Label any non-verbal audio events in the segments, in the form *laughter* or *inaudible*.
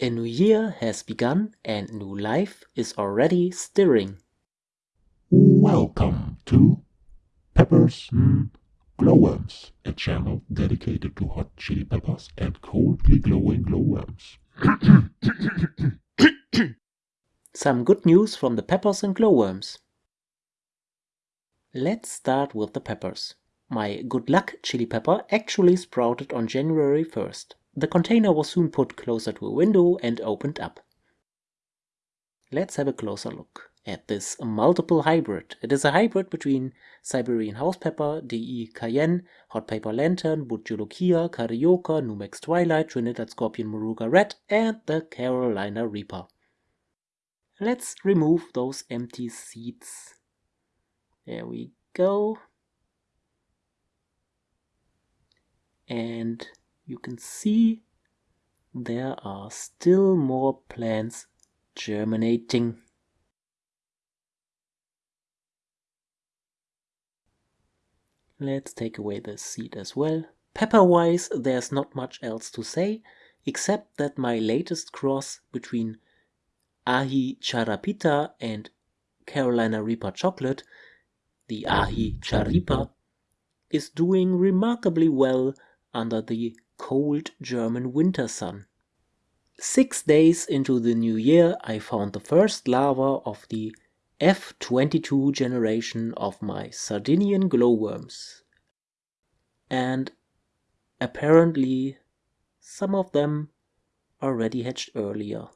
A new year has begun and new life is already stirring. Welcome to Peppers mm, Glowworms, a channel dedicated to hot chili peppers and coldly glowing glowworms. *coughs* Some good news from the peppers and glowworms. Let's start with the peppers. My good luck chili pepper actually sprouted on January 1st. The container was soon put closer to a window and opened up. Let's have a closer look at this multiple hybrid. It is a hybrid between Siberian House Pepper, DE Cayenne, Hot Pepper Lantern, Bhut Jolokia, Carioca, Numex Twilight, Trinidad Scorpion Moruga Red, and the Carolina Reaper. Let's remove those empty seeds. There we go. And you can see there are still more plants germinating. Let's take away the seed as well. Pepper-wise, there's not much else to say, except that my latest cross between Aji Charapita and Carolina Reaper Chocolate, the Ahi Charipa, is doing remarkably well under the cold German winter sun. Six days into the new year, I found the first larva of the F22 generation of my Sardinian glowworms. And apparently some of them already hatched earlier.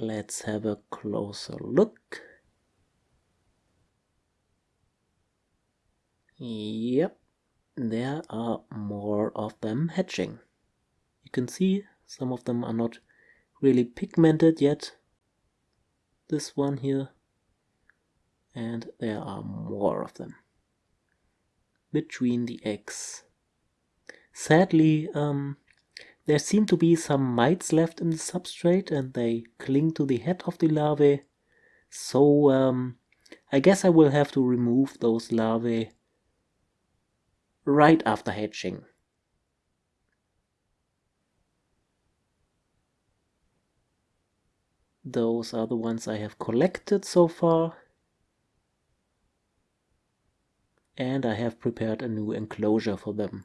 Let's have a closer look. Yep, there are more of them hatching. You can see some of them are not really pigmented yet. This one here. And there are more of them. Between the eggs. Sadly, um, there seem to be some mites left in the substrate and they cling to the head of the larvae. So um, I guess I will have to remove those larvae right after hatching. Those are the ones I have collected so far. And I have prepared a new enclosure for them.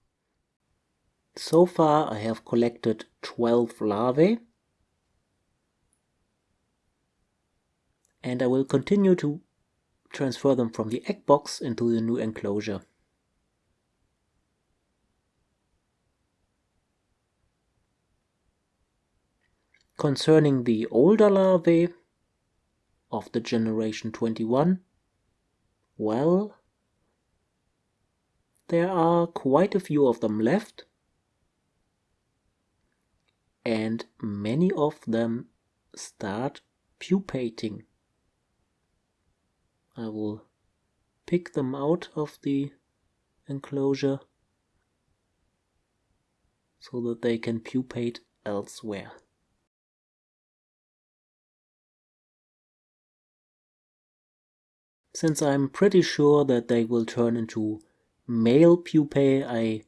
So far I have collected 12 larvae and I will continue to transfer them from the egg box into the new enclosure. Concerning the older larvae of the generation 21, well, there are quite a few of them left and many of them start pupating. I will pick them out of the enclosure so that they can pupate elsewhere. Since I'm pretty sure that they will turn into male pupae, I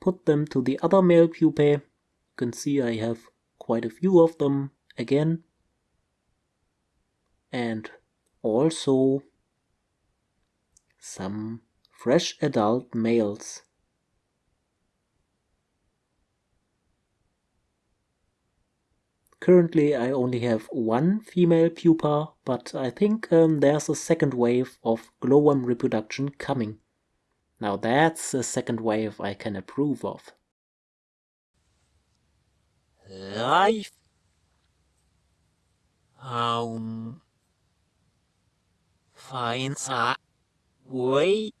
put them to the other male pupae can see I have quite a few of them again and also some fresh adult males. Currently I only have one female pupa, but I think um, there's a second wave of glowworm reproduction coming. Now that's a second wave I can approve of life. Um, finds a way